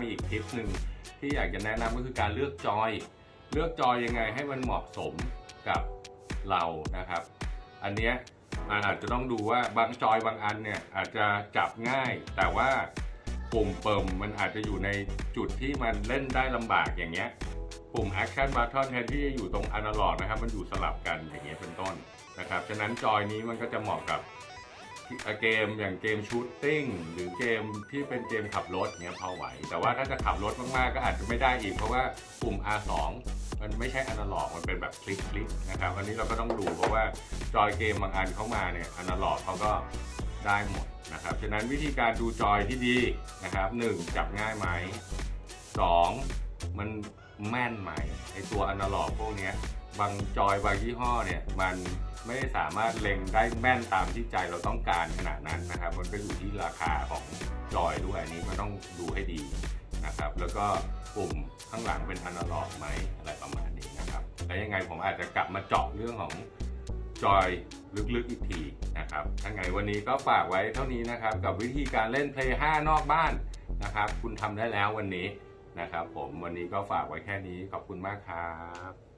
มีอีกทิปหนึ่งที่อยากจะแนะนำก็คือการเลือกจอย เลือกจอยยังไงให้มันเหมาะสมกับเรานะครับ อันเนี้ยมันอาจจะต้องดูว่าบางจอยบางอันเนี่ยอาจจะจับง่าย แต่ว่าปุ่มเปิมมันอาจจะอยู่ในจุดที่มันเล่นได้ลำบากอย่างเงี้ยปุ่ม Action Button แทนที่จะอยู่ตรง Analog นะครับ มันอยู่สลับกันอย่างเงี้ยเป็นต้นนะครับ ฉะนั้นจอยนี้มันก็จะเหมาะกับ เกมอย่างเกมชูตติ้งหรือเกมที่เป็นเกมขับรถเงี้ยพอไหว แต่ว่าถ้าจะขับรถมากๆก็อาจจะไม่ได้อีก เพราะว่าปุ่ม R2 มันไม่ใช่ Analog มันเป็นแบบคลิกคลิกนะครับอันนี้เราก็ต้องดูเพราะว่าจอยเกมบางอันเข้ามาเนี่ย Analog เขาก็ได้หมดนะครับฉะนั้นวิธีการดูจอยที่ดีนะครับหนึ่งจับง่ายไหมสองมัน แม่นไหมไอตัวอนาล็อกพวกนี้บางจอยบางยี่ห้อเนี่ยมันไม่ได้สามารถเล็งได้แม่นตามที่ใจเราต้องการขนาดนั้นนะครับ มันก็อยู่ที่ราคาของจอยด้วยอันนี้ก็ต้องดูให้ดีนะครับ แล้วก็ปุ่มข้างหลังเป็นอนาล็อกไหมอะไรประมาณนี้นะครับ แล้วยังไงผมอาจจะกลับมาเจาะเรื่องของจอยลึกๆอีกทีนะครับถ้าไงวันนี้ก็ฝากไว้เท่านี้นะครับ กับวิธีการเล่น Play 5นอกบ้านนะครับ คุณทำได้แล้ววันนี้ นะครับผมวันนี้ก็ฝากไว้แค่นี้ขอบคุณมากครับ